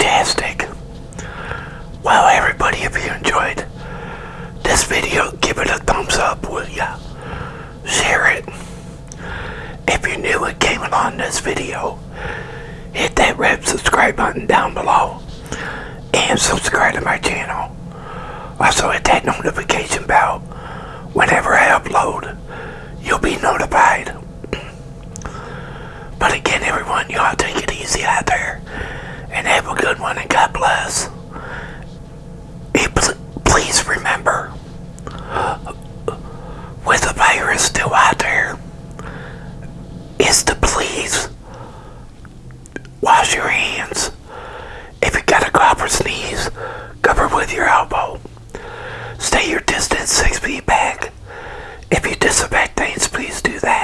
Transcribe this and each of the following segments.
fantastic. Well, everybody, if you enjoyed this video, give it a thumbs up, will ya? Share it. If you're new and came along this video, hit that red subscribe button down below and subscribe to my channel. Also hit that notification bell. Whenever I upload, you'll be notified. But again, everyone, you all take it easy out there and have a good one and God bless. Please remember, with the virus still out there, is to please wash your hands. If you got a cough or sneeze, cover with your elbow. Stay your distance six feet back. If you disinfect things, please do that.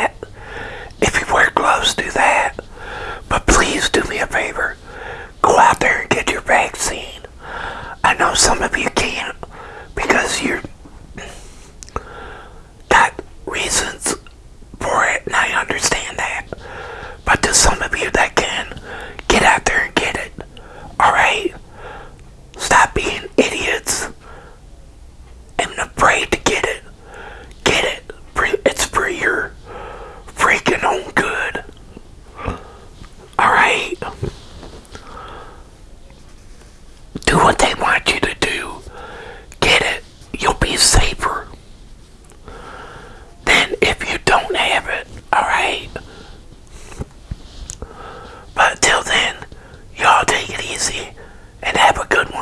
idiots am afraid to get it. Get it. It's for your freaking own good. Alright? Do what they want you to do. Get it. You'll be safer than if you don't have it. Alright? But till then, y'all take it easy and have a good one.